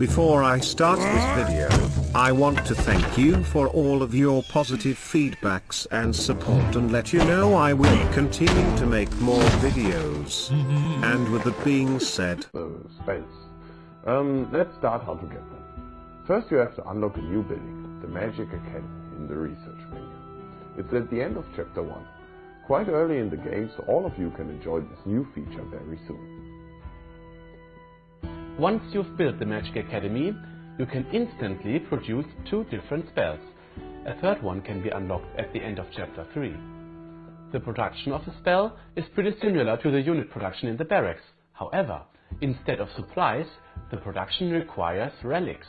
Before I start this video, I want to thank you for all of your positive feedbacks and support and let you know I will continue to make more videos. and with that being said, spells. Um, let's start how to get them. First you have to unlock a new building, the Magic Academy, in the research menu. It's at the end of chapter 1. Quite early in the game, so all of you can enjoy this new feature very soon. Once you've built the Magic Academy, you can instantly produce two different spells. A third one can be unlocked at the end of chapter 3. The production of a spell is pretty similar to the unit production in the barracks. However, instead of supplies, the production requires relics.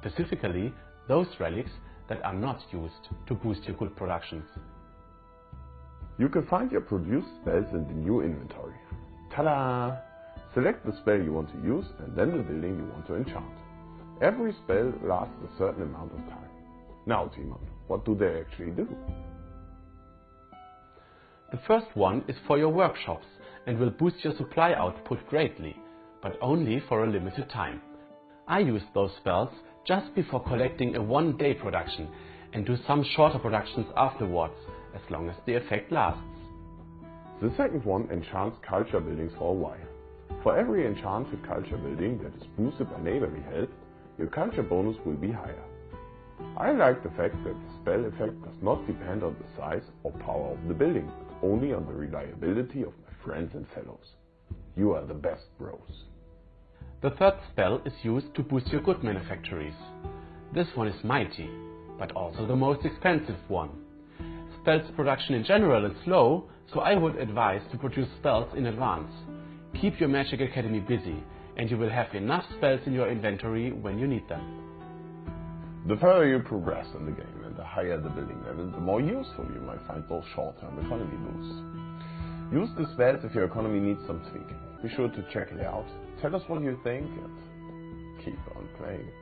Specifically, those relics that are not used to boost your good productions. You can find your produced spells in the new inventory. Ta-da! Select the spell you want to use and then the building you want to enchant. Every spell lasts a certain amount of time. Now Timon, what do they actually do? The first one is for your workshops and will boost your supply output greatly, but only for a limited time. I use those spells just before collecting a one day production and do some shorter productions afterwards, as long as the effect lasts. The second one enchants culture buildings for a while. For every enchanted culture building that is boosted by neighborly help, your culture bonus will be higher. I like the fact that the spell effect does not depend on the size or power of the building, only on the reliability of my friends and fellows. You are the best bros. The third spell is used to boost your good manufactories. This one is mighty, but also the most expensive one. Spells production in general is slow, so I would advise to produce spells in advance. Keep your Magic Academy busy, and you will have enough spells in your inventory when you need them. The further you progress in the game and the higher the building level, the more useful you might find those short-term economy boosts. Use the spells if your economy needs some tweaking. Be sure to check it out, tell us what you think, and keep on playing.